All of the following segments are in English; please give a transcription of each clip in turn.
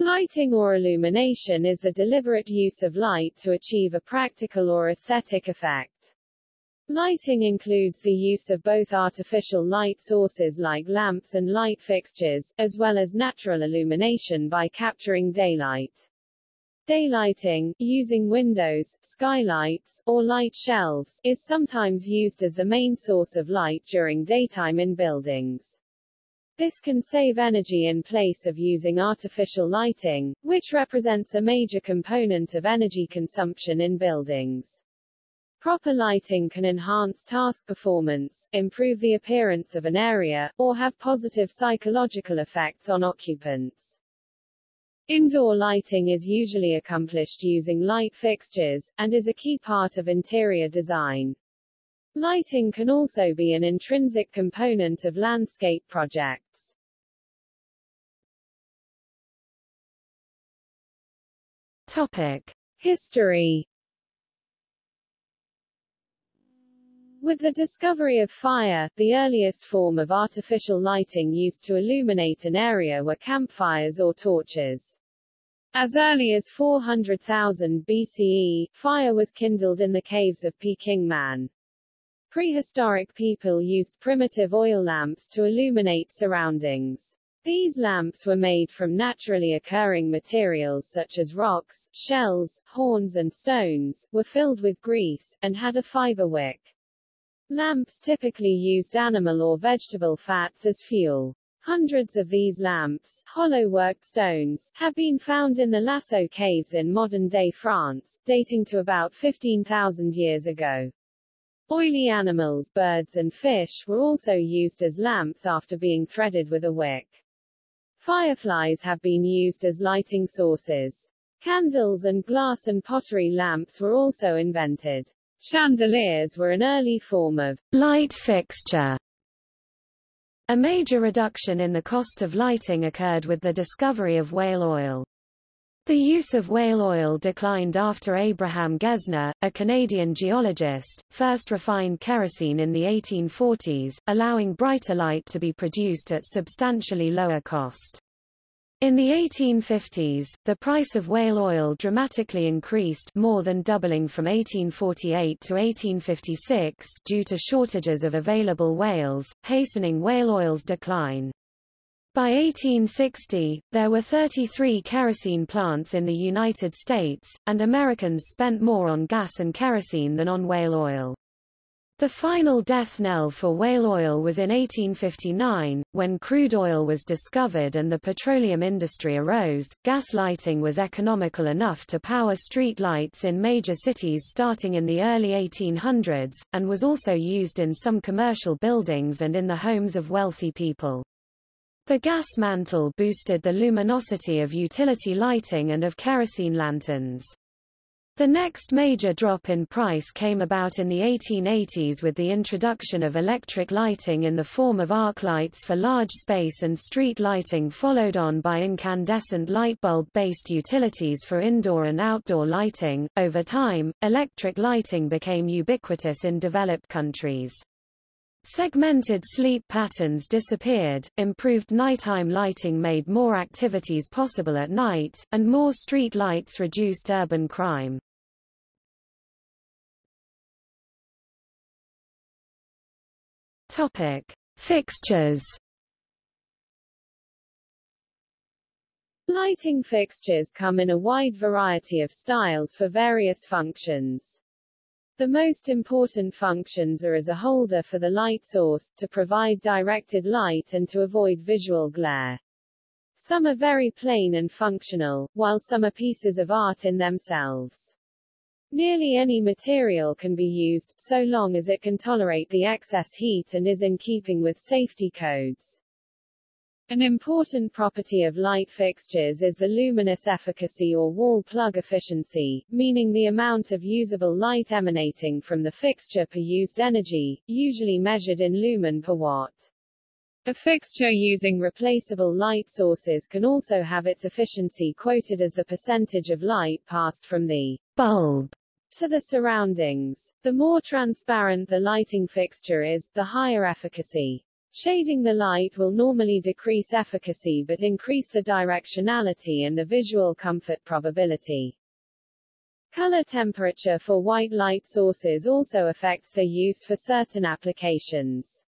Lighting or illumination is the deliberate use of light to achieve a practical or aesthetic effect. Lighting includes the use of both artificial light sources like lamps and light fixtures, as well as natural illumination by capturing daylight. Daylighting, using windows, skylights, or light shelves, is sometimes used as the main source of light during daytime in buildings. This can save energy in place of using artificial lighting, which represents a major component of energy consumption in buildings. Proper lighting can enhance task performance, improve the appearance of an area, or have positive psychological effects on occupants. Indoor lighting is usually accomplished using light fixtures, and is a key part of interior design. Lighting can also be an intrinsic component of landscape projects. Topic. History With the discovery of fire, the earliest form of artificial lighting used to illuminate an area were campfires or torches. As early as 400,000 BCE, fire was kindled in the caves of Peking Man. Prehistoric people used primitive oil lamps to illuminate surroundings. These lamps were made from naturally occurring materials such as rocks, shells, horns and stones, were filled with grease, and had a fiber wick. Lamps typically used animal or vegetable fats as fuel. Hundreds of these lamps, hollow-worked stones, have been found in the Lascaux caves in modern-day France, dating to about 15,000 years ago. Oily animals, birds and fish were also used as lamps after being threaded with a wick. Fireflies have been used as lighting sources. Candles and glass and pottery lamps were also invented. Chandeliers were an early form of light fixture. A major reduction in the cost of lighting occurred with the discovery of whale oil. The use of whale oil declined after Abraham Gesner, a Canadian geologist, first refined kerosene in the 1840s, allowing brighter light to be produced at substantially lower cost. In the 1850s, the price of whale oil dramatically increased more than doubling from 1848 to 1856 due to shortages of available whales, hastening whale oil's decline. By 1860, there were 33 kerosene plants in the United States, and Americans spent more on gas and kerosene than on whale oil. The final death knell for whale oil was in 1859, when crude oil was discovered and the petroleum industry arose. Gas lighting was economical enough to power street lights in major cities starting in the early 1800s, and was also used in some commercial buildings and in the homes of wealthy people. The gas mantle boosted the luminosity of utility lighting and of kerosene lanterns. The next major drop in price came about in the 1880s with the introduction of electric lighting in the form of arc lights for large space and street lighting followed on by incandescent light bulb-based utilities for indoor and outdoor lighting. Over time, electric lighting became ubiquitous in developed countries. Segmented sleep patterns disappeared, improved nighttime lighting made more activities possible at night, and more street lights reduced urban crime. Topic: Fixtures. Lighting fixtures come in a wide variety of styles for various functions. The most important functions are as a holder for the light source, to provide directed light and to avoid visual glare. Some are very plain and functional, while some are pieces of art in themselves. Nearly any material can be used, so long as it can tolerate the excess heat and is in keeping with safety codes. An important property of light fixtures is the luminous efficacy or wall plug efficiency, meaning the amount of usable light emanating from the fixture per used energy, usually measured in lumen per watt. A fixture using replaceable light sources can also have its efficiency quoted as the percentage of light passed from the bulb to the surroundings. The more transparent the lighting fixture is, the higher efficacy. Shading the light will normally decrease efficacy but increase the directionality and the visual comfort probability. Color temperature for white light sources also affects their use for certain applications.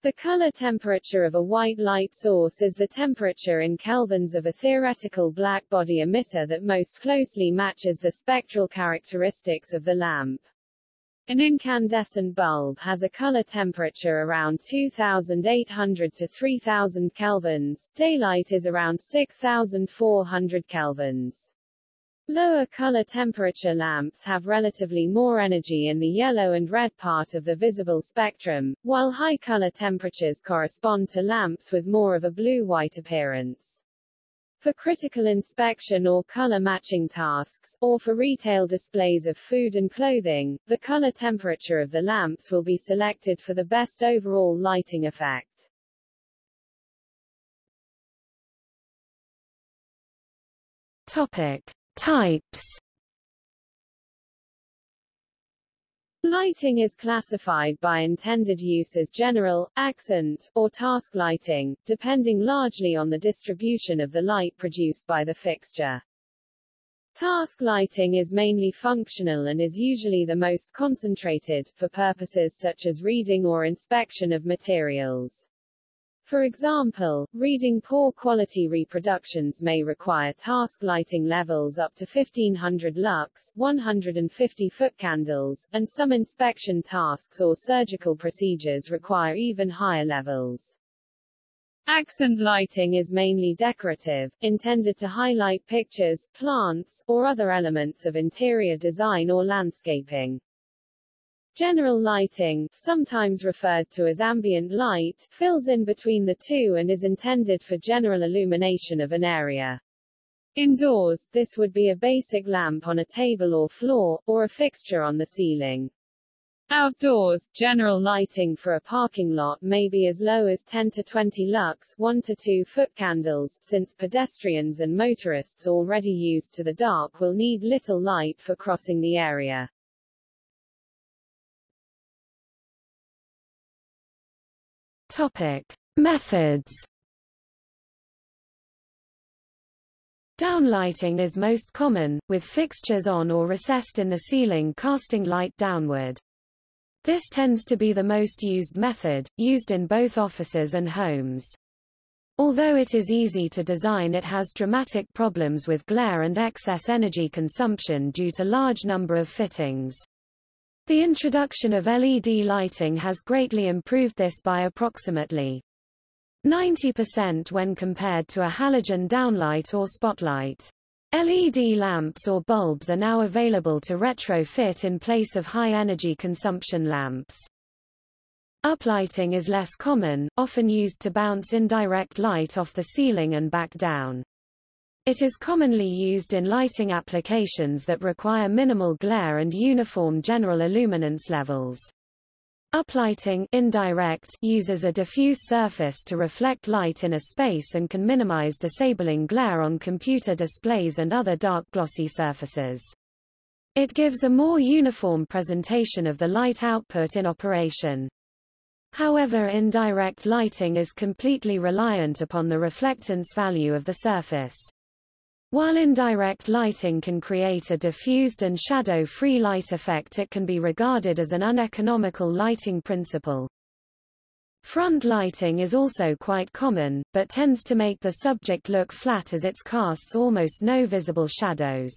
The color temperature of a white light source is the temperature in kelvins of a theoretical black body emitter that most closely matches the spectral characteristics of the lamp. An incandescent bulb has a color temperature around 2800 to 3000 kelvins, daylight is around 6400 kelvins. Lower color temperature lamps have relatively more energy in the yellow and red part of the visible spectrum, while high color temperatures correspond to lamps with more of a blue-white appearance. For critical inspection or color matching tasks, or for retail displays of food and clothing, the color temperature of the lamps will be selected for the best overall lighting effect. Topic. Types Lighting is classified by intended use as general, accent, or task lighting, depending largely on the distribution of the light produced by the fixture. Task lighting is mainly functional and is usually the most concentrated, for purposes such as reading or inspection of materials. For example, reading poor quality reproductions may require task lighting levels up to 1500 lux 150 foot candles, and some inspection tasks or surgical procedures require even higher levels. Accent lighting is mainly decorative, intended to highlight pictures, plants, or other elements of interior design or landscaping. General lighting, sometimes referred to as ambient light, fills in between the two and is intended for general illumination of an area. Indoors, this would be a basic lamp on a table or floor, or a fixture on the ceiling. Outdoors, general lighting for a parking lot may be as low as 10 to 20 lux 1 to 2 foot candles, since pedestrians and motorists already used to the dark will need little light for crossing the area. Topic: Methods. Downlighting is most common, with fixtures on or recessed in the ceiling casting light downward. This tends to be the most used method, used in both offices and homes. Although it is easy to design it has dramatic problems with glare and excess energy consumption due to large number of fittings. The introduction of LED lighting has greatly improved this by approximately 90% when compared to a halogen downlight or spotlight. LED lamps or bulbs are now available to retrofit in place of high-energy consumption lamps. Uplighting is less common, often used to bounce indirect light off the ceiling and back down. It is commonly used in lighting applications that require minimal glare and uniform general illuminance levels. Uplighting indirect uses a diffuse surface to reflect light in a space and can minimize disabling glare on computer displays and other dark glossy surfaces. It gives a more uniform presentation of the light output in operation. However indirect lighting is completely reliant upon the reflectance value of the surface. While indirect lighting can create a diffused and shadow-free light effect it can be regarded as an uneconomical lighting principle. Front lighting is also quite common, but tends to make the subject look flat as it casts almost no visible shadows.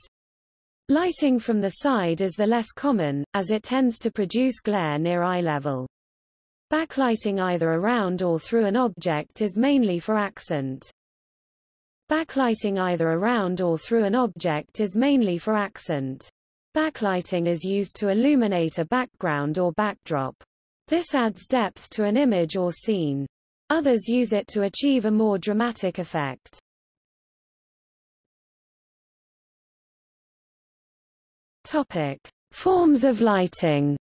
Lighting from the side is the less common, as it tends to produce glare near eye level. Backlighting either around or through an object is mainly for accent. Backlighting either around or through an object is mainly for accent. Backlighting is used to illuminate a background or backdrop. This adds depth to an image or scene. Others use it to achieve a more dramatic effect. Topic: Forms of lighting.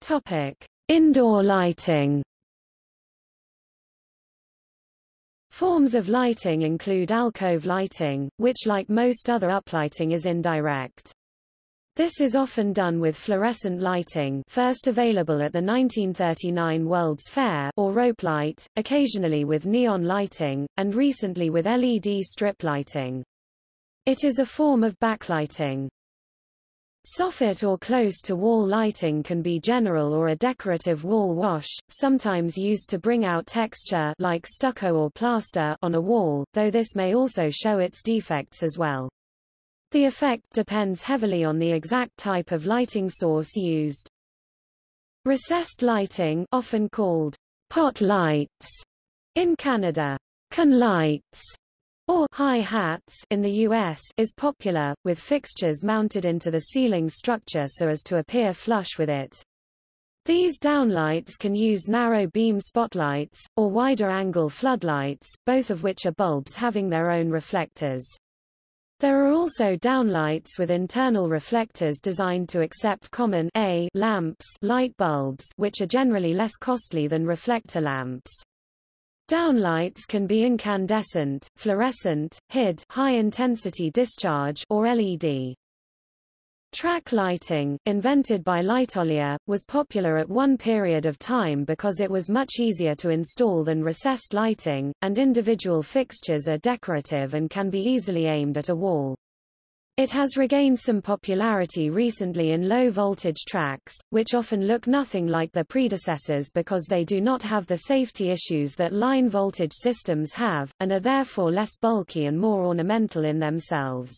Topic: Indoor lighting Forms of lighting include alcove lighting, which like most other uplighting is indirect. This is often done with fluorescent lighting first available at the 1939 World's Fair or rope light, occasionally with neon lighting, and recently with LED strip lighting. It is a form of backlighting. Soffit or close-to-wall lighting can be general or a decorative wall wash, sometimes used to bring out texture like stucco or plaster on a wall, though this may also show its defects as well. The effect depends heavily on the exact type of lighting source used. Recessed lighting often called pot lights in Canada, can lights or high hats in the US is popular, with fixtures mounted into the ceiling structure so as to appear flush with it. These downlights can use narrow beam spotlights, or wider angle floodlights, both of which are bulbs having their own reflectors. There are also downlights with internal reflectors designed to accept common A lamps light bulbs which are generally less costly than reflector lamps. Downlights can be incandescent, fluorescent, HID high-intensity discharge or LED. Track lighting, invented by Lightolier, was popular at one period of time because it was much easier to install than recessed lighting, and individual fixtures are decorative and can be easily aimed at a wall. It has regained some popularity recently in low-voltage tracks, which often look nothing like their predecessors because they do not have the safety issues that line voltage systems have, and are therefore less bulky and more ornamental in themselves.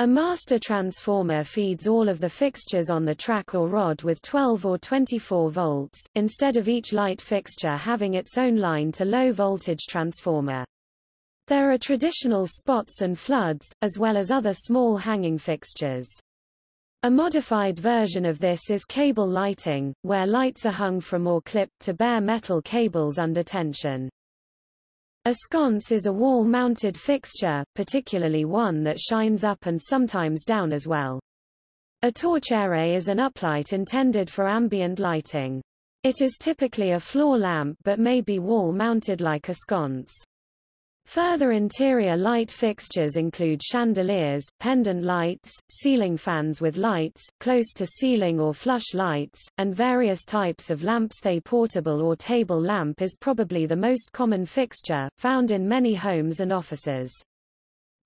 A master transformer feeds all of the fixtures on the track or rod with 12 or 24 volts, instead of each light fixture having its own line to low voltage transformer. There are traditional spots and floods, as well as other small hanging fixtures. A modified version of this is cable lighting, where lights are hung from or clipped to bare metal cables under tension. A sconce is a wall-mounted fixture, particularly one that shines up and sometimes down as well. A torchère is an uplight intended for ambient lighting. It is typically a floor lamp but may be wall-mounted like a sconce. Further interior light fixtures include chandeliers, pendant lights, ceiling fans with lights, close-to-ceiling or flush lights, and various types of lamps. The portable or table lamp is probably the most common fixture, found in many homes and offices.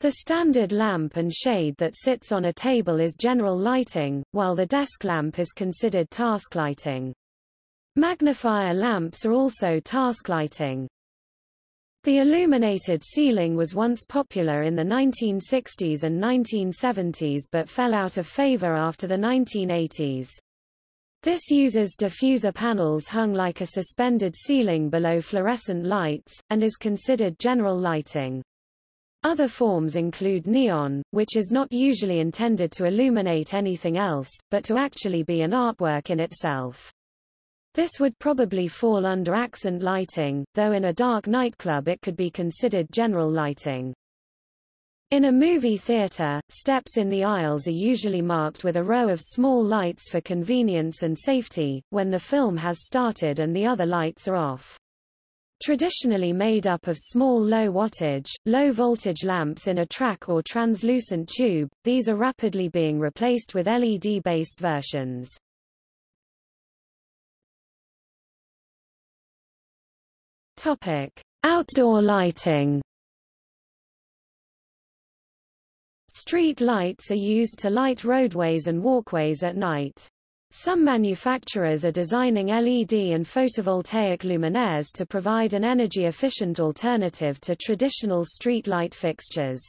The standard lamp and shade that sits on a table is general lighting, while the desk lamp is considered task lighting. Magnifier lamps are also task lighting. The illuminated ceiling was once popular in the 1960s and 1970s but fell out of favor after the 1980s. This uses diffuser panels hung like a suspended ceiling below fluorescent lights, and is considered general lighting. Other forms include neon, which is not usually intended to illuminate anything else, but to actually be an artwork in itself. This would probably fall under accent lighting, though in a dark nightclub it could be considered general lighting. In a movie theater, steps in the aisles are usually marked with a row of small lights for convenience and safety, when the film has started and the other lights are off. Traditionally made up of small low-wattage, low-voltage lamps in a track or translucent tube, these are rapidly being replaced with LED-based versions. Topic: Outdoor lighting. Street lights are used to light roadways and walkways at night. Some manufacturers are designing LED and photovoltaic luminaires to provide an energy-efficient alternative to traditional street light fixtures.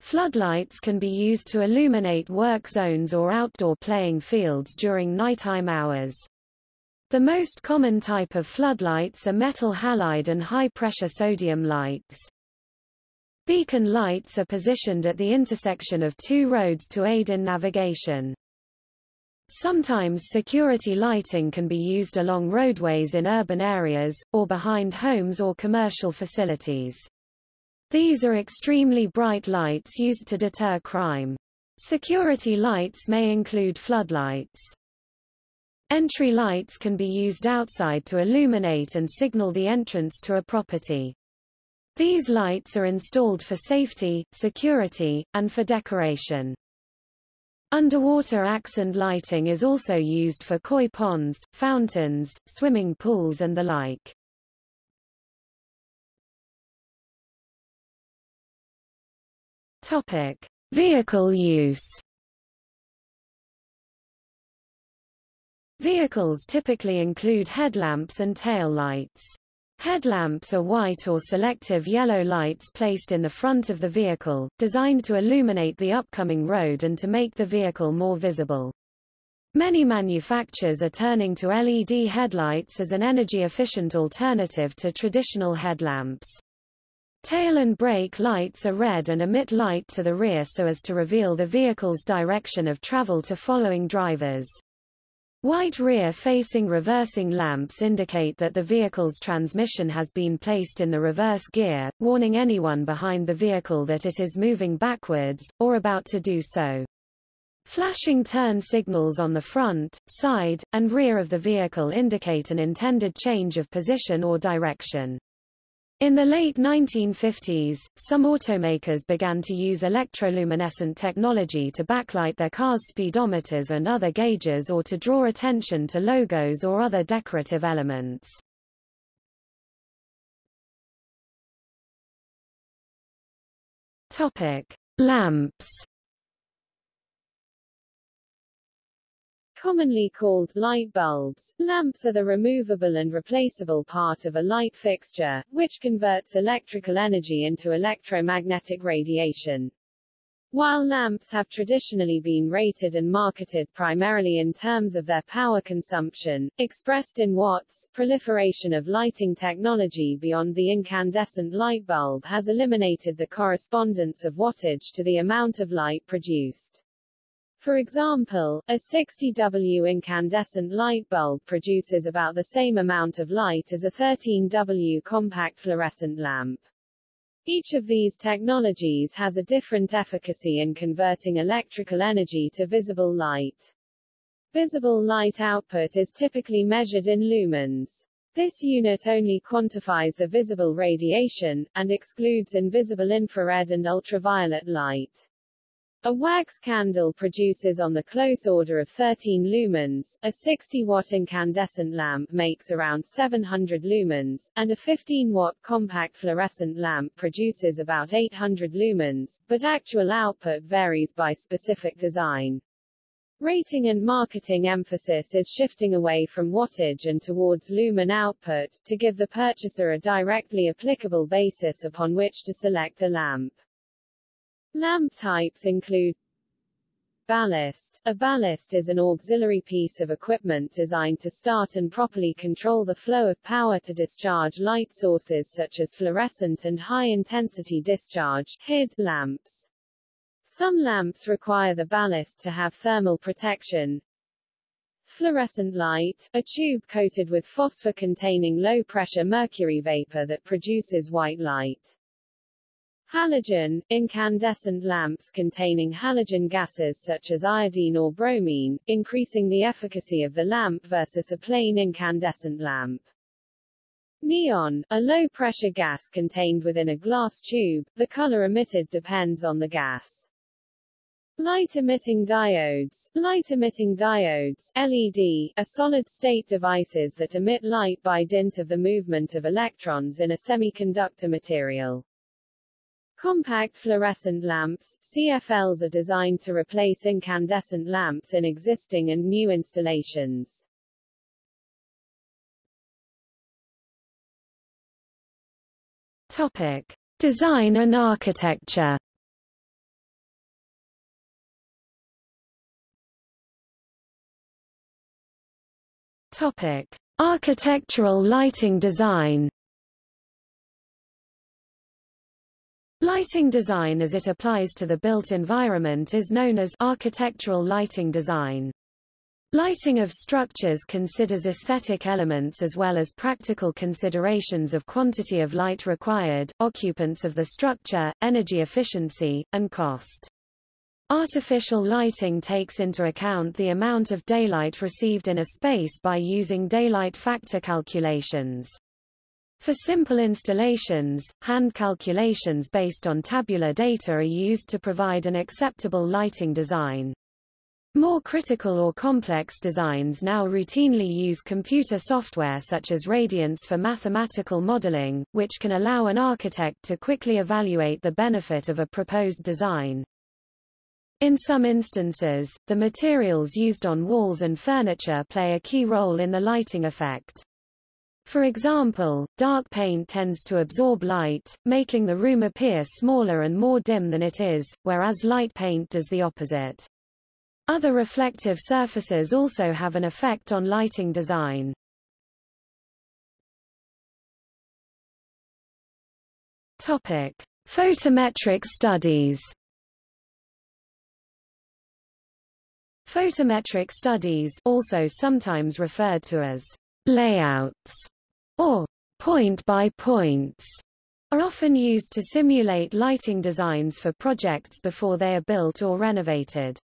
Floodlights can be used to illuminate work zones or outdoor playing fields during nighttime hours. The most common type of floodlights are metal halide and high-pressure sodium lights. Beacon lights are positioned at the intersection of two roads to aid in navigation. Sometimes security lighting can be used along roadways in urban areas, or behind homes or commercial facilities. These are extremely bright lights used to deter crime. Security lights may include floodlights. Entry lights can be used outside to illuminate and signal the entrance to a property. These lights are installed for safety, security, and for decoration. Underwater accent lighting is also used for koi ponds, fountains, swimming pools and the like. Topic: Vehicle use. Vehicles typically include headlamps and tail lights. Headlamps are white or selective yellow lights placed in the front of the vehicle, designed to illuminate the upcoming road and to make the vehicle more visible. Many manufacturers are turning to LED headlights as an energy-efficient alternative to traditional headlamps. Tail and brake lights are red and emit light to the rear so as to reveal the vehicle's direction of travel to following drivers. White rear-facing reversing lamps indicate that the vehicle's transmission has been placed in the reverse gear, warning anyone behind the vehicle that it is moving backwards, or about to do so. Flashing turn signals on the front, side, and rear of the vehicle indicate an intended change of position or direction. In the late 1950s, some automakers began to use electroluminescent technology to backlight their cars' speedometers and other gauges or to draw attention to logos or other decorative elements. Topic: Lamps Commonly called light bulbs, lamps are the removable and replaceable part of a light fixture, which converts electrical energy into electromagnetic radiation. While lamps have traditionally been rated and marketed primarily in terms of their power consumption, expressed in watts, proliferation of lighting technology beyond the incandescent light bulb has eliminated the correspondence of wattage to the amount of light produced. For example, a 60W incandescent light bulb produces about the same amount of light as a 13W compact fluorescent lamp. Each of these technologies has a different efficacy in converting electrical energy to visible light. Visible light output is typically measured in lumens. This unit only quantifies the visible radiation, and excludes invisible infrared and ultraviolet light. A wax candle produces on the close order of 13 lumens, a 60-watt incandescent lamp makes around 700 lumens, and a 15-watt compact fluorescent lamp produces about 800 lumens, but actual output varies by specific design. Rating and marketing emphasis is shifting away from wattage and towards lumen output, to give the purchaser a directly applicable basis upon which to select a lamp. Lamp types include Ballast. A ballast is an auxiliary piece of equipment designed to start and properly control the flow of power to discharge light sources such as fluorescent and high-intensity discharge HID lamps. Some lamps require the ballast to have thermal protection. Fluorescent light, a tube coated with phosphor-containing low-pressure mercury vapor that produces white light. Halogen, incandescent lamps containing halogen gases such as iodine or bromine, increasing the efficacy of the lamp versus a plain incandescent lamp. Neon, a low-pressure gas contained within a glass tube, the color emitted depends on the gas. Light-emitting diodes Light-emitting diodes LED, are solid-state devices that emit light by dint of the movement of electrons in a semiconductor material. Compact fluorescent lamps, CFLs are designed to replace incandescent lamps in existing and new installations. Topic: Design and architecture. Topic: Architectural lighting design. Lighting design as it applies to the built environment is known as architectural lighting design. Lighting of structures considers aesthetic elements as well as practical considerations of quantity of light required, occupants of the structure, energy efficiency, and cost. Artificial lighting takes into account the amount of daylight received in a space by using daylight factor calculations. For simple installations, hand calculations based on tabular data are used to provide an acceptable lighting design. More critical or complex designs now routinely use computer software such as Radiance for mathematical modeling, which can allow an architect to quickly evaluate the benefit of a proposed design. In some instances, the materials used on walls and furniture play a key role in the lighting effect. For example, dark paint tends to absorb light, making the room appear smaller and more dim than it is, whereas light paint does the opposite. Other reflective surfaces also have an effect on lighting design. Topic: Photometric studies. Photometric studies, also sometimes referred to as layouts or point by points, are often used to simulate lighting designs for projects before they are built or renovated.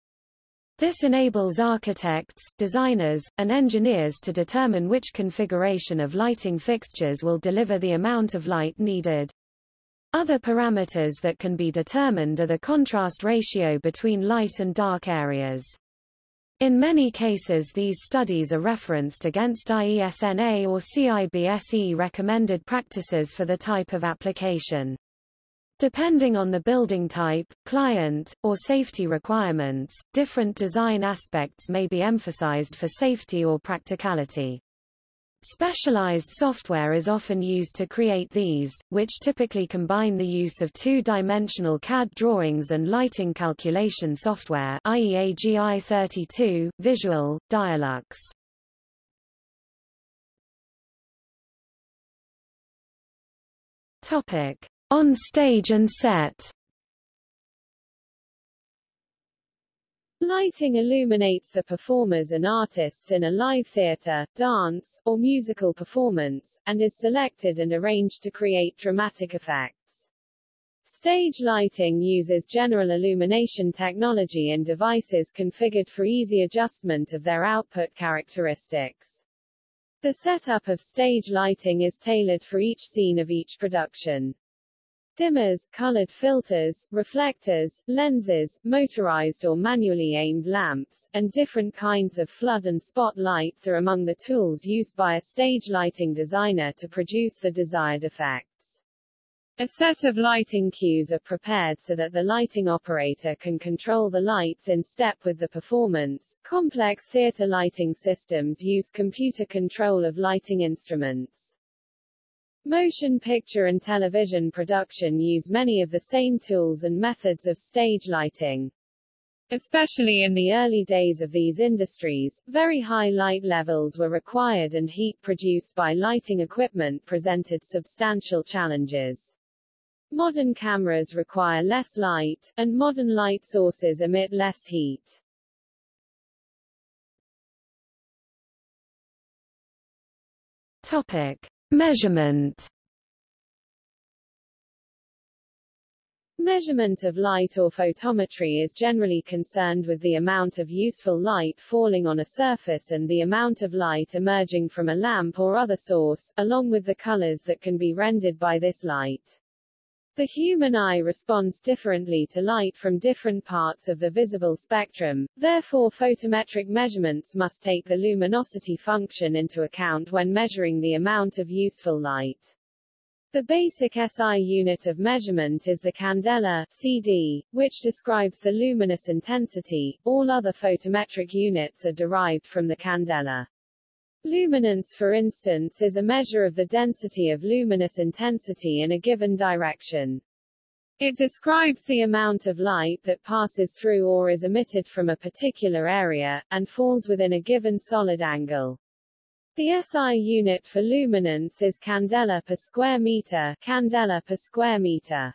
This enables architects, designers, and engineers to determine which configuration of lighting fixtures will deliver the amount of light needed. Other parameters that can be determined are the contrast ratio between light and dark areas. In many cases these studies are referenced against IESNA or CIBSE recommended practices for the type of application. Depending on the building type, client, or safety requirements, different design aspects may be emphasized for safety or practicality. Specialized software is often used to create these, which typically combine the use of two-dimensional CAD drawings and lighting calculation software i.e. AGI 32, Visual, Dialux. Topic. On stage and set Lighting illuminates the performers and artists in a live theater, dance, or musical performance, and is selected and arranged to create dramatic effects. Stage lighting uses general illumination technology and devices configured for easy adjustment of their output characteristics. The setup of stage lighting is tailored for each scene of each production. Dimmers, colored filters, reflectors, lenses, motorized or manually aimed lamps, and different kinds of flood and spot lights are among the tools used by a stage lighting designer to produce the desired effects. A set of lighting cues are prepared so that the lighting operator can control the lights in step with the performance. Complex theater lighting systems use computer control of lighting instruments. Motion picture and television production use many of the same tools and methods of stage lighting. Especially in the early days of these industries, very high light levels were required and heat produced by lighting equipment presented substantial challenges. Modern cameras require less light, and modern light sources emit less heat. Topic. Measurement Measurement of light or photometry is generally concerned with the amount of useful light falling on a surface and the amount of light emerging from a lamp or other source, along with the colors that can be rendered by this light. The human eye responds differently to light from different parts of the visible spectrum, therefore photometric measurements must take the luminosity function into account when measuring the amount of useful light. The basic SI unit of measurement is the candela CD, which describes the luminous intensity. All other photometric units are derived from the candela. Luminance for instance is a measure of the density of luminous intensity in a given direction. It describes the amount of light that passes through or is emitted from a particular area, and falls within a given solid angle. The SI unit for luminance is candela per square meter, candela per square meter.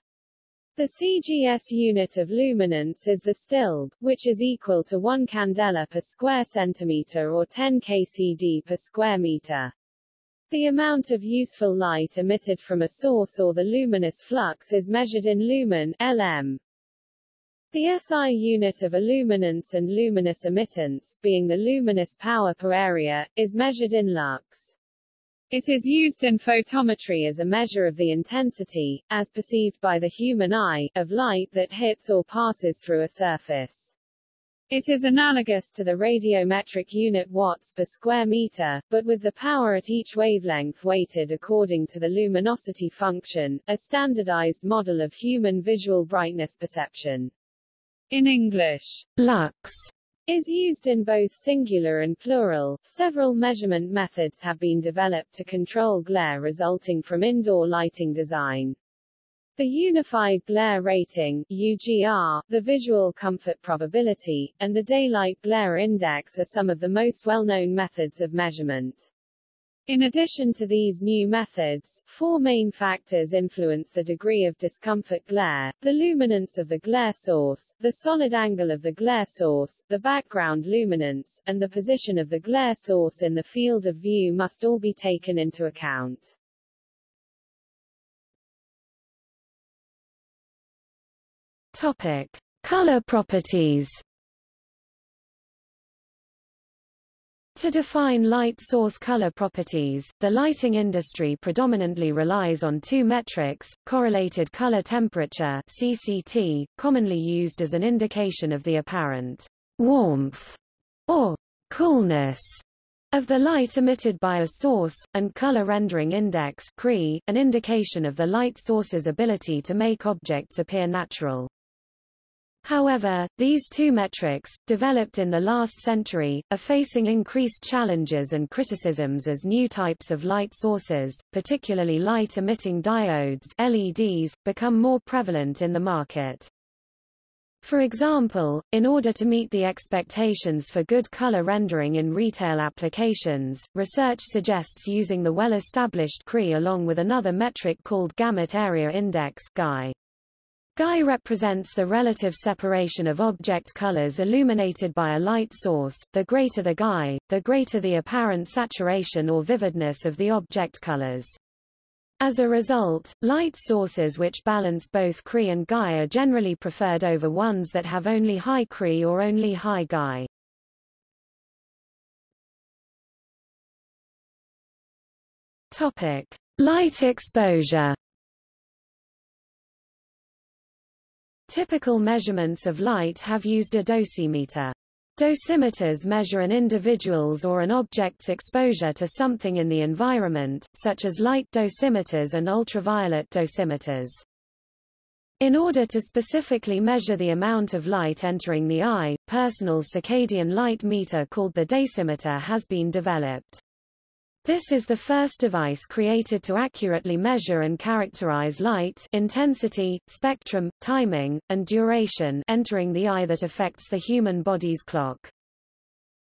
The CGS unit of luminance is the stilb, which is equal to 1 candela per square centimeter or 10 kcd per square meter. The amount of useful light emitted from a source or the luminous flux is measured in lumen LM. The SI unit of illuminance and luminous emittance, being the luminous power per area, is measured in lux. It is used in photometry as a measure of the intensity, as perceived by the human eye, of light that hits or passes through a surface. It is analogous to the radiometric unit watts per square meter, but with the power at each wavelength weighted according to the luminosity function, a standardized model of human visual brightness perception. In English, lux is used in both singular and plural. Several measurement methods have been developed to control glare resulting from indoor lighting design. The Unified Glare Rating UGR, the Visual Comfort Probability, and the Daylight Glare Index are some of the most well-known methods of measurement. In addition to these new methods, four main factors influence the degree of discomfort glare, the luminance of the glare source, the solid angle of the glare source, the background luminance, and the position of the glare source in the field of view must all be taken into account. Topic: Color properties. To define light source color properties, the lighting industry predominantly relies on two metrics, correlated color temperature CCT, commonly used as an indication of the apparent warmth or coolness of the light emitted by a source, and color rendering index CRI, an indication of the light source's ability to make objects appear natural. However, these two metrics, developed in the last century, are facing increased challenges and criticisms as new types of light sources, particularly light-emitting diodes LEDs, become more prevalent in the market. For example, in order to meet the expectations for good color rendering in retail applications, research suggests using the well-established CRI along with another metric called Gamut Area Index GAI. GAI represents the relative separation of object colors illuminated by a light source. The greater the GAI, the greater the apparent saturation or vividness of the object colors. As a result, light sources which balance both CRI and GAI are generally preferred over ones that have only high CRI or only high GAI. Topic: Light exposure. Typical measurements of light have used a dosimeter. Dosimeters measure an individual's or an object's exposure to something in the environment, such as light dosimeters and ultraviolet dosimeters. In order to specifically measure the amount of light entering the eye, personal circadian light meter called the Daysimeter has been developed. This is the first device created to accurately measure and characterize light intensity, spectrum, timing, and duration entering the eye that affects the human body's clock.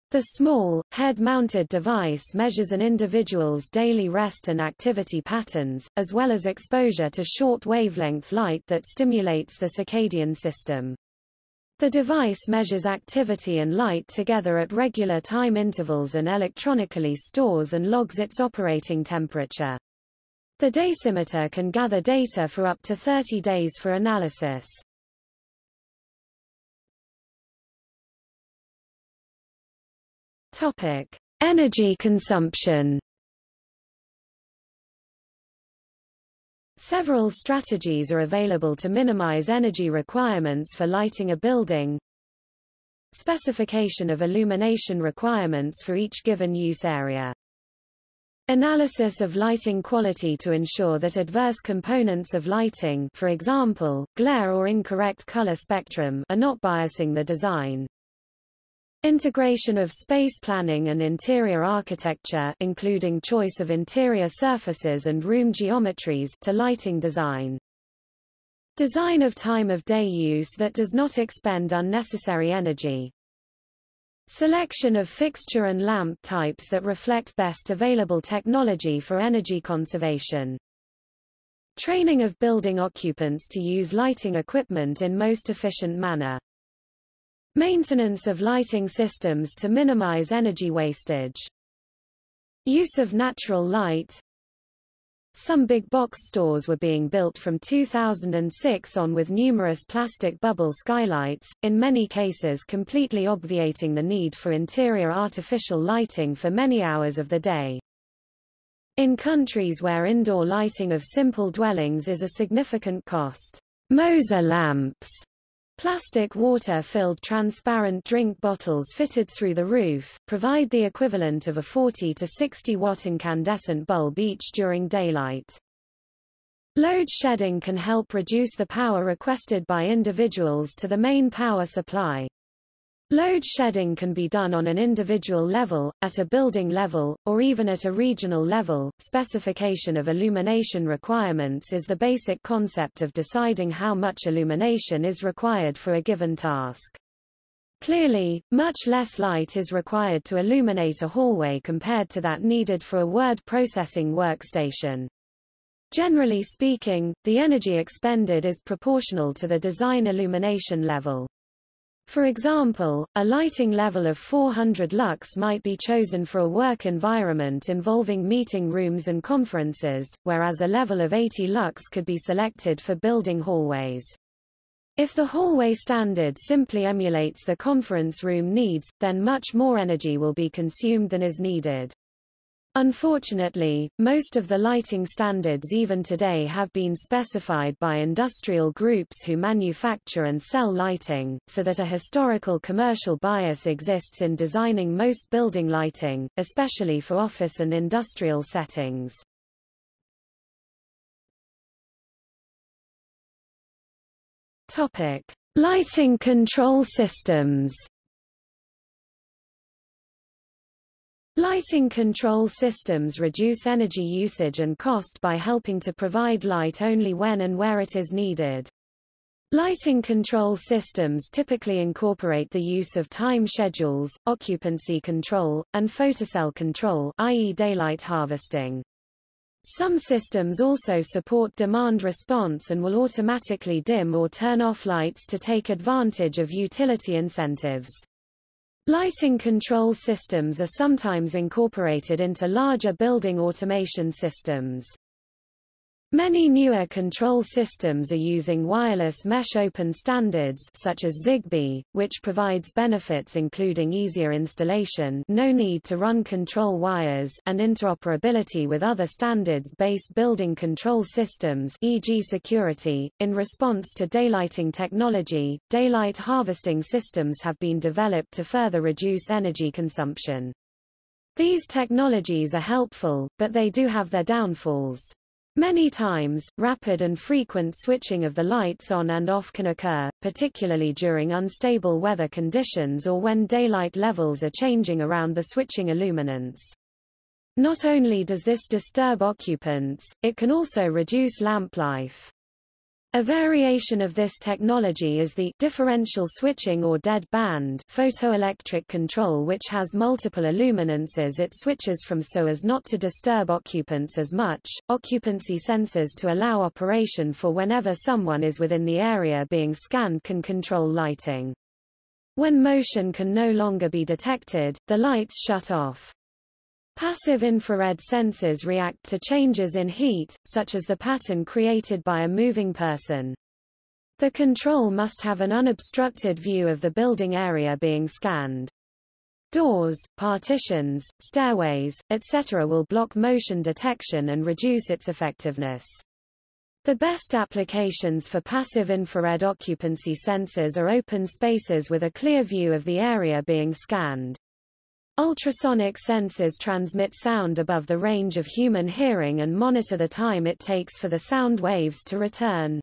The small, head-mounted device measures an individual's daily rest and activity patterns, as well as exposure to short wavelength light that stimulates the circadian system. The device measures activity and light together at regular time intervals and electronically stores and logs its operating temperature. The Daysimeter can gather data for up to 30 days for analysis. Topic: Energy consumption. Several strategies are available to minimize energy requirements for lighting a building. Specification of illumination requirements for each given use area. Analysis of lighting quality to ensure that adverse components of lighting for example, glare or incorrect color spectrum are not biasing the design. Integration of space planning and interior architecture including choice of interior surfaces and room geometries to lighting design. Design of time of day use that does not expend unnecessary energy. Selection of fixture and lamp types that reflect best available technology for energy conservation. Training of building occupants to use lighting equipment in most efficient manner. Maintenance of lighting systems to minimize energy wastage. Use of natural light. Some big box stores were being built from 2006 on with numerous plastic bubble skylights, in many cases completely obviating the need for interior artificial lighting for many hours of the day. In countries where indoor lighting of simple dwellings is a significant cost, Moser lamps Plastic water-filled transparent drink bottles fitted through the roof, provide the equivalent of a 40 to 60 watt incandescent bulb each during daylight. Load shedding can help reduce the power requested by individuals to the main power supply. Load shedding can be done on an individual level, at a building level, or even at a regional level. Specification of illumination requirements is the basic concept of deciding how much illumination is required for a given task. Clearly, much less light is required to illuminate a hallway compared to that needed for a word processing workstation. Generally speaking, the energy expended is proportional to the design illumination level. For example, a lighting level of 400 lux might be chosen for a work environment involving meeting rooms and conferences, whereas a level of 80 lux could be selected for building hallways. If the hallway standard simply emulates the conference room needs, then much more energy will be consumed than is needed. Unfortunately, most of the lighting standards even today have been specified by industrial groups who manufacture and sell lighting, so that a historical commercial bias exists in designing most building lighting, especially for office and industrial settings. Topic: Lighting control systems. Lighting control systems reduce energy usage and cost by helping to provide light only when and where it is needed. Lighting control systems typically incorporate the use of time schedules, occupancy control, and photocell control i.e. daylight harvesting. Some systems also support demand response and will automatically dim or turn off lights to take advantage of utility incentives. Lighting control systems are sometimes incorporated into larger building automation systems. Many newer control systems are using wireless mesh open standards such as Zigbee, which provides benefits including easier installation no need to run control wires and interoperability with other standards-based building control systems e.g. security. In response to daylighting technology, daylight harvesting systems have been developed to further reduce energy consumption. These technologies are helpful, but they do have their downfalls. Many times, rapid and frequent switching of the lights on and off can occur, particularly during unstable weather conditions or when daylight levels are changing around the switching illuminance. Not only does this disturb occupants, it can also reduce lamp life. A variation of this technology is the differential switching or dead band photoelectric control which has multiple illuminances it switches from so as not to disturb occupants as much, occupancy sensors to allow operation for whenever someone is within the area being scanned can control lighting. When motion can no longer be detected, the lights shut off. Passive infrared sensors react to changes in heat, such as the pattern created by a moving person. The control must have an unobstructed view of the building area being scanned. Doors, partitions, stairways, etc. will block motion detection and reduce its effectiveness. The best applications for passive infrared occupancy sensors are open spaces with a clear view of the area being scanned. Ultrasonic sensors transmit sound above the range of human hearing and monitor the time it takes for the sound waves to return.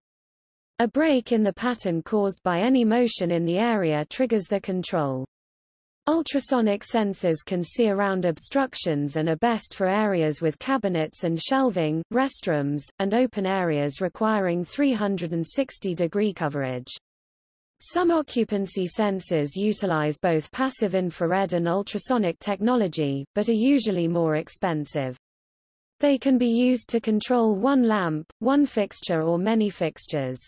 A break in the pattern caused by any motion in the area triggers the control. Ultrasonic sensors can see around obstructions and are best for areas with cabinets and shelving, restrooms, and open areas requiring 360-degree coverage. Some occupancy sensors utilize both passive infrared and ultrasonic technology, but are usually more expensive. They can be used to control one lamp, one fixture or many fixtures.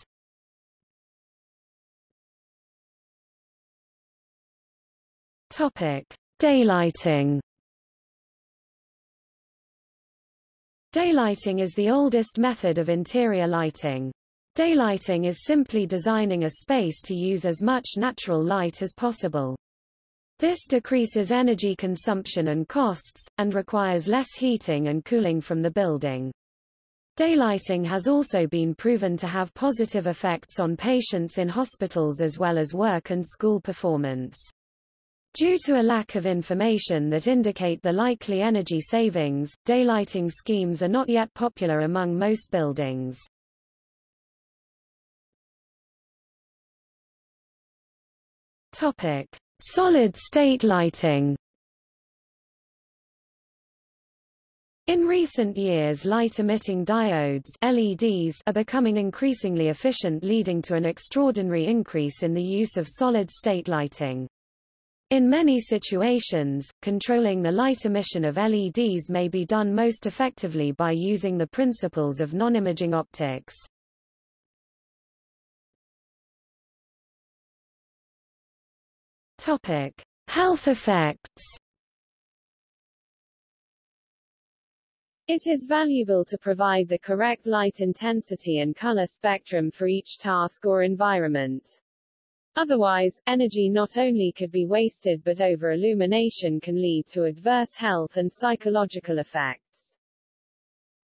Topic: Daylighting. Daylighting is the oldest method of interior lighting. Daylighting is simply designing a space to use as much natural light as possible. This decreases energy consumption and costs, and requires less heating and cooling from the building. Daylighting has also been proven to have positive effects on patients in hospitals as well as work and school performance. Due to a lack of information that indicate the likely energy savings, daylighting schemes are not yet popular among most buildings. Topic: Solid-state lighting. In recent years light-emitting diodes LEDs are becoming increasingly efficient leading to an extraordinary increase in the use of solid-state lighting. In many situations, controlling the light emission of LEDs may be done most effectively by using the principles of non-imaging optics. Topic: Health effects It is valuable to provide the correct light intensity and color spectrum for each task or environment. Otherwise, energy not only could be wasted but over-illumination can lead to adverse health and psychological effects.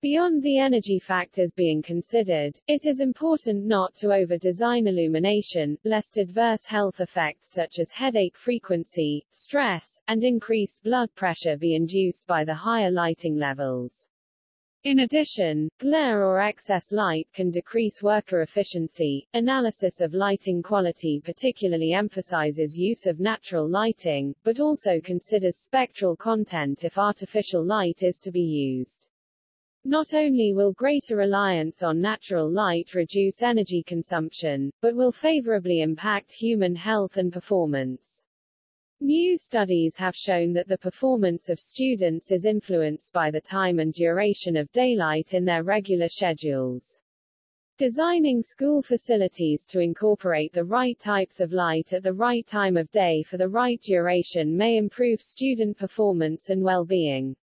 Beyond the energy factors being considered, it is important not to over-design illumination, lest adverse health effects such as headache frequency, stress, and increased blood pressure be induced by the higher lighting levels. In addition, glare or excess light can decrease worker efficiency. Analysis of lighting quality particularly emphasizes use of natural lighting, but also considers spectral content if artificial light is to be used. Not only will greater reliance on natural light reduce energy consumption, but will favorably impact human health and performance. New studies have shown that the performance of students is influenced by the time and duration of daylight in their regular schedules. Designing school facilities to incorporate the right types of light at the right time of day for the right duration may improve student performance and well-being.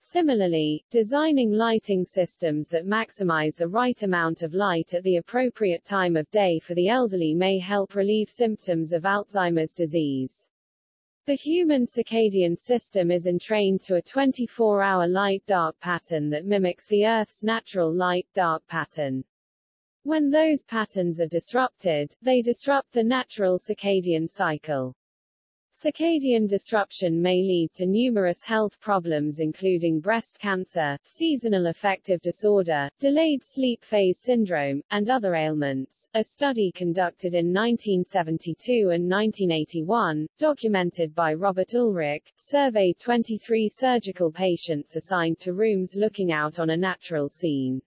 Similarly, designing lighting systems that maximize the right amount of light at the appropriate time of day for the elderly may help relieve symptoms of Alzheimer's disease. The human circadian system is entrained to a 24-hour light-dark pattern that mimics the Earth's natural light-dark pattern. When those patterns are disrupted, they disrupt the natural circadian cycle. Circadian disruption may lead to numerous health problems including breast cancer, seasonal affective disorder, delayed sleep phase syndrome, and other ailments. A study conducted in 1972 and 1981, documented by Robert Ulrich, surveyed 23 surgical patients assigned to rooms looking out on a natural scene.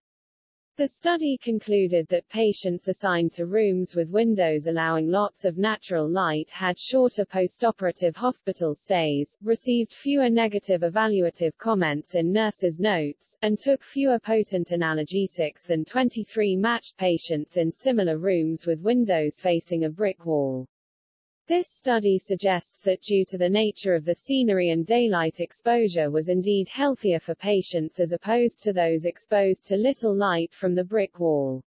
The study concluded that patients assigned to rooms with windows allowing lots of natural light had shorter postoperative hospital stays, received fewer negative evaluative comments in nurses' notes, and took fewer potent analgesics than 23 matched patients in similar rooms with windows facing a brick wall. This study suggests that due to the nature of the scenery and daylight exposure was indeed healthier for patients as opposed to those exposed to little light from the brick wall.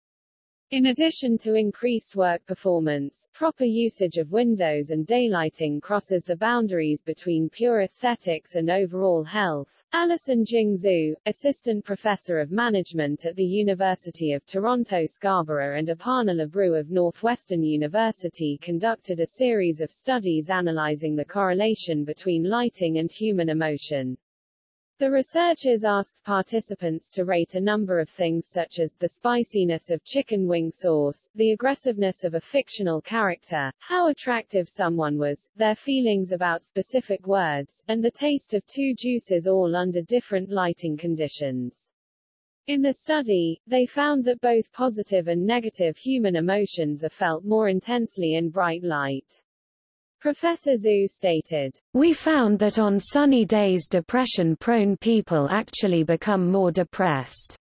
In addition to increased work performance, proper usage of windows and daylighting crosses the boundaries between pure aesthetics and overall health. Alison Jing Xu, assistant professor of management at the University of Toronto Scarborough and Aparna Labroo of Northwestern University conducted a series of studies analyzing the correlation between lighting and human emotion. The researchers asked participants to rate a number of things such as the spiciness of chicken wing sauce, the aggressiveness of a fictional character, how attractive someone was, their feelings about specific words, and the taste of two juices all under different lighting conditions. In the study, they found that both positive and negative human emotions are felt more intensely in bright light. Professor Xu stated, We found that on sunny days depression-prone people actually become more depressed.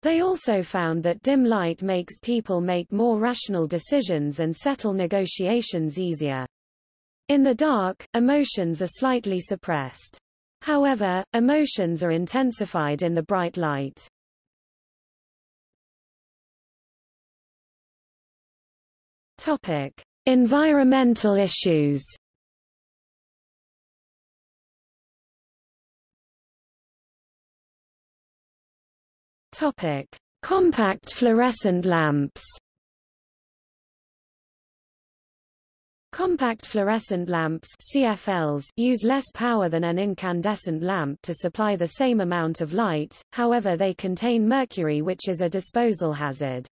They also found that dim light makes people make more rational decisions and settle negotiations easier. In the dark, emotions are slightly suppressed. However, emotions are intensified in the bright light. Topic. Environmental issues Compact fluorescent lamps. Compact fluorescent lamps CFLs use less power than an incandescent lamp to supply the same amount of light, however they contain mercury which is a disposal hazard.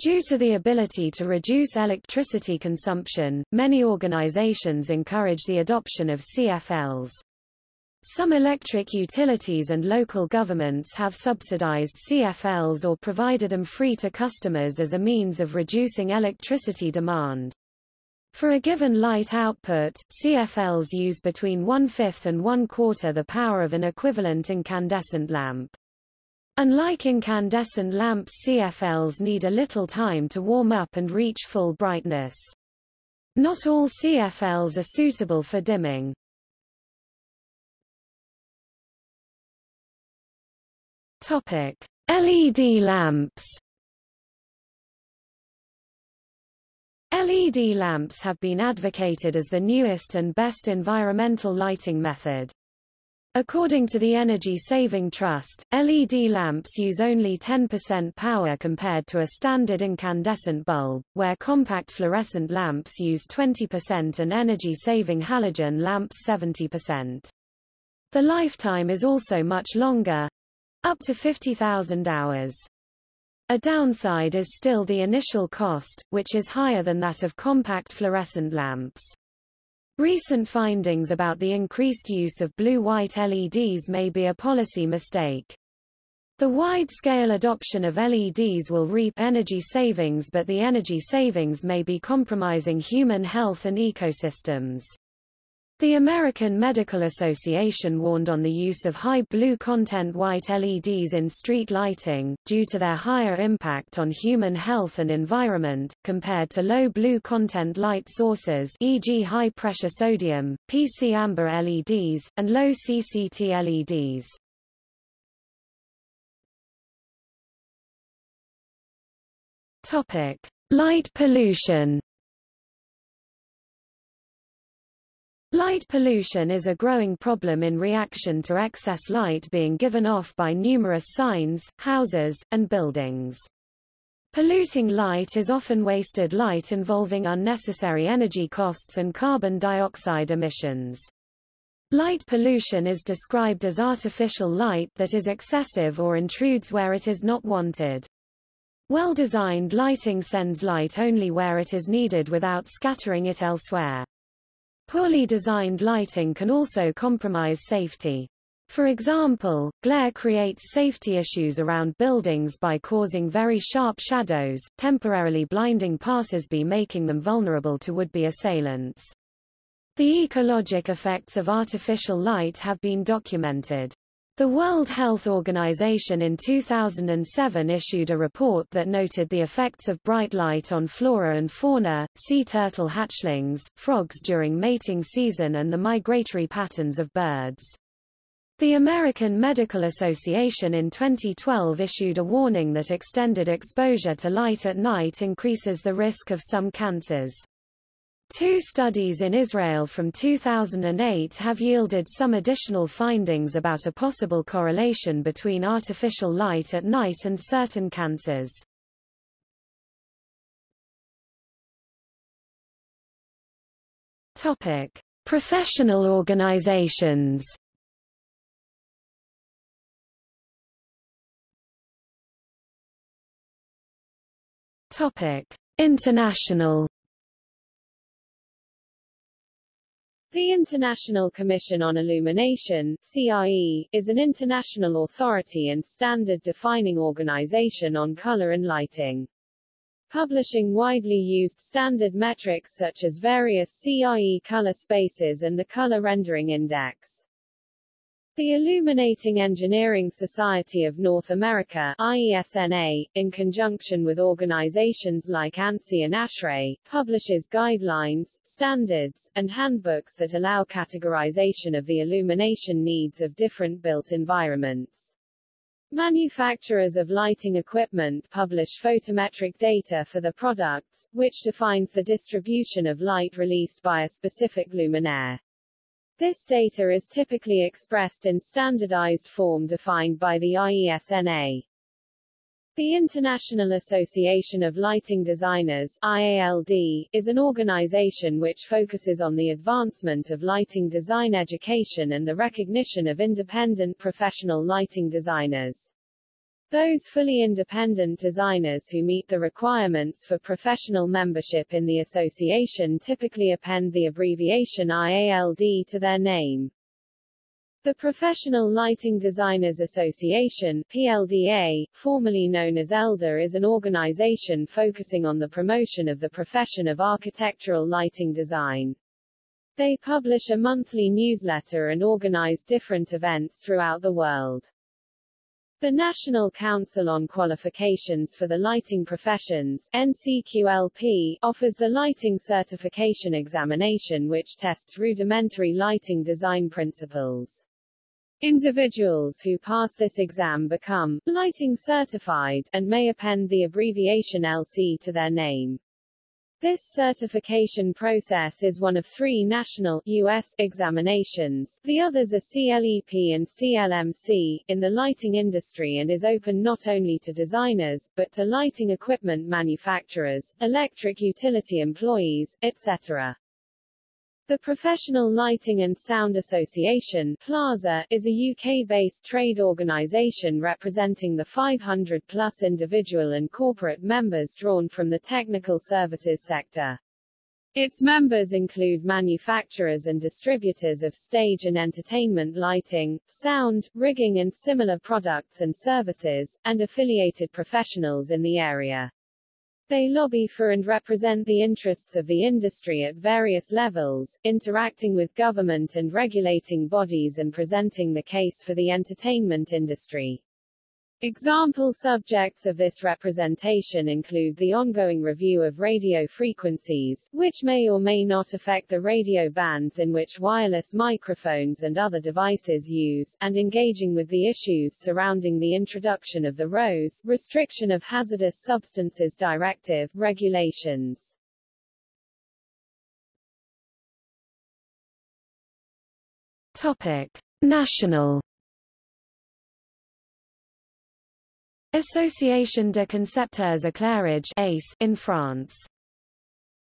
Due to the ability to reduce electricity consumption, many organizations encourage the adoption of CFLs. Some electric utilities and local governments have subsidized CFLs or provided them free to customers as a means of reducing electricity demand. For a given light output, CFLs use between one-fifth and one-quarter the power of an equivalent incandescent lamp. Unlike incandescent lamps CFLs need a little time to warm up and reach full brightness. Not all CFLs are suitable for dimming. Topic: LED lamps LED lamps have been advocated as the newest and best environmental lighting method. According to the Energy Saving Trust, LED lamps use only 10% power compared to a standard incandescent bulb, where compact fluorescent lamps use 20% and energy-saving halogen lamps 70%. The lifetime is also much longer—up to 50,000 hours. A downside is still the initial cost, which is higher than that of compact fluorescent lamps. Recent findings about the increased use of blue-white LEDs may be a policy mistake. The wide-scale adoption of LEDs will reap energy savings but the energy savings may be compromising human health and ecosystems. The American Medical Association warned on the use of high blue content white LEDs in street lighting, due to their higher impact on human health and environment, compared to low blue content light sources e.g. high-pressure sodium, PC amber LEDs, and low CCT LEDs. Topic. Light pollution Light pollution is a growing problem in reaction to excess light being given off by numerous signs, houses, and buildings. Polluting light is often wasted light involving unnecessary energy costs and carbon dioxide emissions. Light pollution is described as artificial light that is excessive or intrudes where it is not wanted. Well-designed lighting sends light only where it is needed without scattering it elsewhere. Poorly designed lighting can also compromise safety. For example, glare creates safety issues around buildings by causing very sharp shadows, temporarily blinding passersby making them vulnerable to would-be assailants. The ecologic effects of artificial light have been documented. The World Health Organization in 2007 issued a report that noted the effects of bright light on flora and fauna, sea turtle hatchlings, frogs during mating season and the migratory patterns of birds. The American Medical Association in 2012 issued a warning that extended exposure to light at night increases the risk of some cancers. Two studies in Israel from 2008 have yielded some additional findings about a possible correlation between artificial light at night and certain cancers. Topic: Professional organizations. Topic: International The International Commission on Illumination CIE, is an international authority and standard-defining organization on color and lighting. Publishing widely used standard metrics such as various CIE color spaces and the Color Rendering Index. The Illuminating Engineering Society of North America IESNA, in conjunction with organizations like ANSI and ASHRAE, publishes guidelines, standards, and handbooks that allow categorization of the illumination needs of different built environments. Manufacturers of lighting equipment publish photometric data for the products, which defines the distribution of light released by a specific luminaire. This data is typically expressed in standardized form defined by the IESNA. The International Association of Lighting Designers IALD, is an organization which focuses on the advancement of lighting design education and the recognition of independent professional lighting designers. Those fully independent designers who meet the requirements for professional membership in the association typically append the abbreviation IALD to their name. The Professional Lighting Designers Association PLDA, formerly known as ELDA is an organization focusing on the promotion of the profession of architectural lighting design. They publish a monthly newsletter and organize different events throughout the world. The National Council on Qualifications for the Lighting Professions NCQLP, offers the Lighting Certification Examination which tests rudimentary lighting design principles. Individuals who pass this exam become lighting certified and may append the abbreviation LC to their name. This certification process is one of three national US examinations, the others are CLEP and CLMC, in the lighting industry and is open not only to designers, but to lighting equipment manufacturers, electric utility employees, etc. The Professional Lighting and Sound Association PLASA, is a UK-based trade organisation representing the 500-plus individual and corporate members drawn from the technical services sector. Its members include manufacturers and distributors of stage and entertainment lighting, sound, rigging and similar products and services, and affiliated professionals in the area. They lobby for and represent the interests of the industry at various levels, interacting with government and regulating bodies and presenting the case for the entertainment industry. Example subjects of this representation include the ongoing review of radio frequencies, which may or may not affect the radio bands in which wireless microphones and other devices use, and engaging with the issues surrounding the introduction of the RoHS Restriction of Hazardous Substances Directive regulations. Topic: National Association de concepteurs éclairage ACE in France.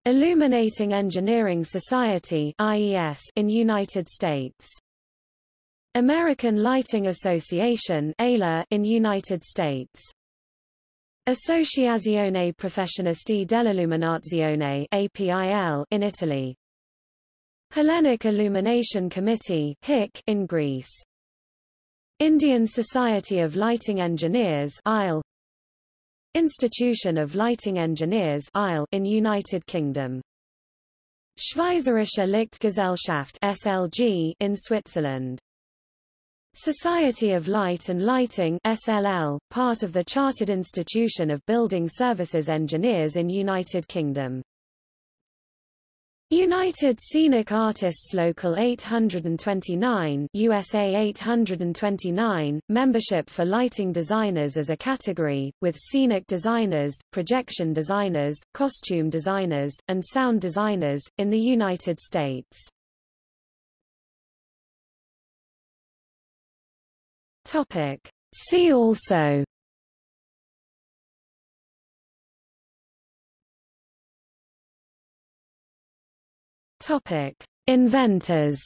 Illuminating Engineering Society IES in United States. American Lighting Association ALA in United States. Associazione Professionisti dell'Illuminazione APIL in Italy. Hellenic Illumination Committee HIC in Greece. Indian Society of Lighting Engineers ILE Institution of Lighting Engineers ILE in United Kingdom. Schweizerische Lichtgesellschaft SLG in Switzerland. Society of Light and Lighting SLL, part of the Chartered Institution of Building Services Engineers in United Kingdom United Scenic Artists Local 829 USA 829, membership for lighting designers as a category, with scenic designers, projection designers, costume designers, and sound designers, in the United States. Topic. See also Topic: Inventors.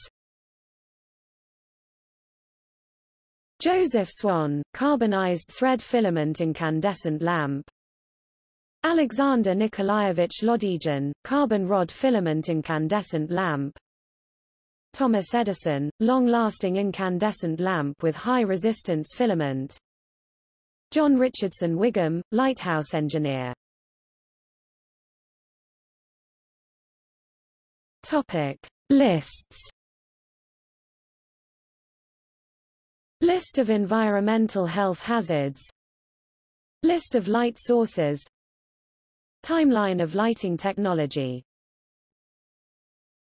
Joseph Swan, carbonized thread filament incandescent lamp. Alexander Nikolaevich Lodygin, carbon rod filament incandescent lamp. Thomas Edison, long-lasting incandescent lamp with high resistance filament. John Richardson Wigham, lighthouse engineer. Topic. Lists. List of environmental health hazards. List of light sources. Timeline of lighting technology